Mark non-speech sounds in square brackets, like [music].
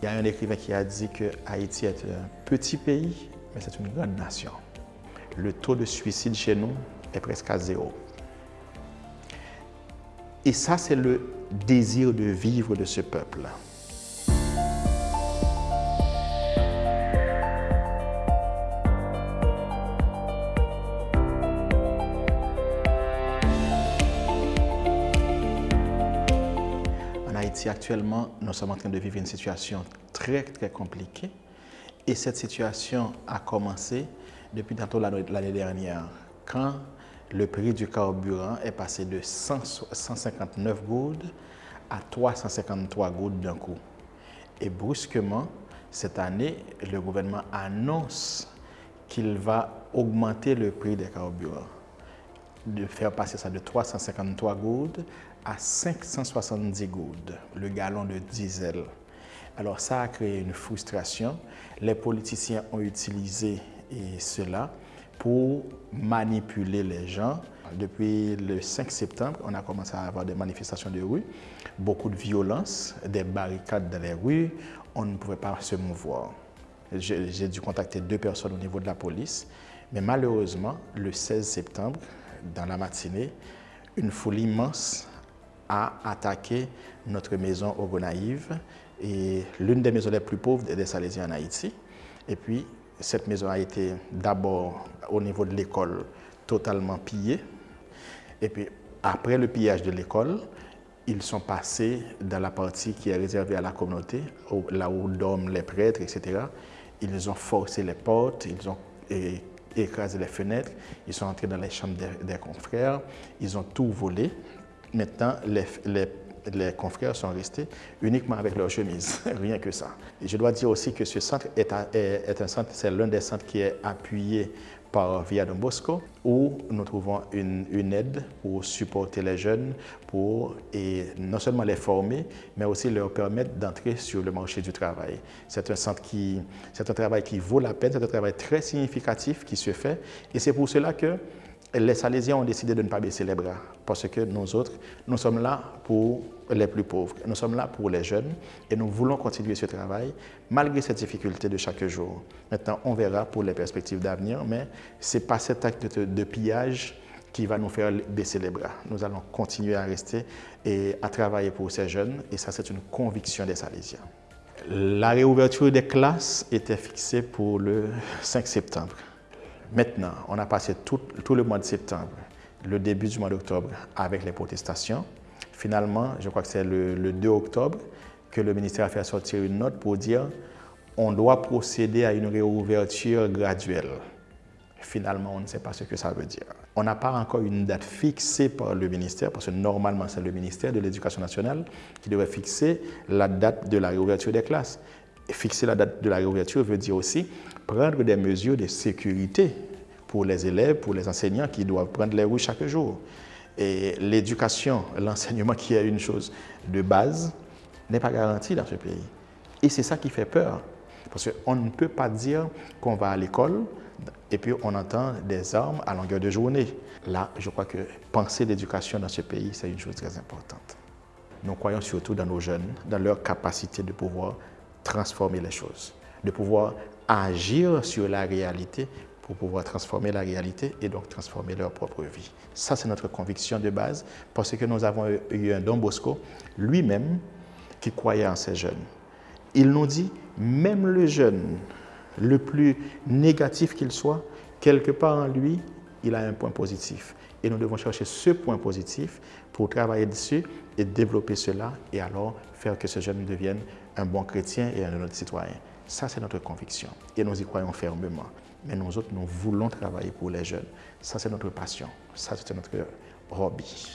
Il y a un écrivain qui a dit que Haïti est un petit pays, mais c'est une grande nation. Le taux de suicide chez nous est presque à zéro. Et ça, c'est le désir de vivre de ce peuple. Haïti, actuellement, nous sommes en train de vivre une situation très, très compliquée. Et cette situation a commencé depuis tantôt l'année dernière, quand le prix du carburant est passé de 159 gouttes à 353 gouttes d'un coup. Et brusquement, cette année, le gouvernement annonce qu'il va augmenter le prix des carburants, de faire passer ça de 353 gouttes à 570 gouttes, le gallon de diesel. Alors ça a créé une frustration. Les politiciens ont utilisé cela pour manipuler les gens. Depuis le 5 septembre, on a commencé à avoir des manifestations de rue, beaucoup de violence, des barricades dans les rues, on ne pouvait pas se mouvoir. J'ai dû contacter deux personnes au niveau de la police, mais malheureusement, le 16 septembre, dans la matinée, une foule immense a attaqué notre maison au Gonaïve, et l'une des maisons les plus pauvres des Salésiens en Haïti. Et puis, cette maison a été d'abord au niveau de l'école totalement pillée. Et puis après le pillage de l'école, ils sont passés dans la partie qui est réservée à la communauté, là où dorment les prêtres, etc. Ils ont forcé les portes, ils ont écrasé les fenêtres, ils sont entrés dans les chambres des, confrères, ils ont tout volé. Maintenant, les, les les confrères sont restés uniquement avec leur chemise, [laughs] rien que ça. je dois dire aussi que ce centre est, un centre, c'est l'un des centres qui est appuyé par Via Don Bosco, où nous trouvons une, aide pour supporter les jeunes, pour et non seulement les former, mais aussi leur permettre d'entrer sur le marché du travail. C'est un travail qui vaut la peine, c'est un travail très significatif qui se fait, et c'est pour cela que les Salésiens ont décidé de ne pas baisser les bras parce que nous autres, nous sommes là pour les plus pauvres, nous sommes là pour les jeunes et nous voulons continuer ce travail malgré ces difficultés de chaque jour. Maintenant, on verra pour les perspectives d'avenir, mais ce n'est pas cet acte de, pillage qui va nous faire baisser les bras. Nous allons continuer à rester et à travailler pour ces jeunes et ça, c'est une conviction des Salésiens. La réouverture des classes était fixée pour le 5 septembre. Maintenant, on a passé tout, le mois de septembre, le début du mois d'octobre avec les protestations. Finalement, je crois que c'est le, 2 octobre que le ministère a fait sortir une note pour dire on doit procéder à une réouverture graduelle. Finalement, on ne sait pas ce que ça veut dire. On n'a pas encore une date fixée par le ministère, parce que normalement, c'est le ministère de l'Éducation nationale qui devrait fixer la date de la réouverture des classes. Fixer la date de la réouverture veut dire aussi prendre des mesures de sécurité pour les élèves, pour les enseignants qui doivent prendre les rues chaque jour. Et l'éducation, [laughs] l'enseignement qui est une chose de base, n'est pas garanti dans ce pays. Et c'est ça qui fait peur. Parce qu'on ne peut pas dire qu'on va à l'école et puis on entend des armes à longueur de journée. Là, je crois que penser l'éducation dans ce pays, c'est une chose très importante. Nous croyons surtout dans nos jeunes, dans leur capacité de pouvoir transformer les choses, de pouvoir agir sur la réalité pour pouvoir transformer la réalité et donc transformer leur propre vie. Ça, c'est notre conviction de base parce que nous avons eu un Don Bosco lui-même qui croyait en ces jeunes. Il nous dit, même le jeune, le plus négatif qu'il soit, quelque part en lui, il a un point positif. Et nous devons chercher ce point positif pour travailler dessus et développer cela et alors faire que ce jeune devienne un bon chrétien et un autre citoyen. Ça, c'est notre conviction et nous y croyons fermement. Mais nous autres, nous voulons travailler pour les jeunes. Ça, c'est notre passion. Ça, c'est notre hobby.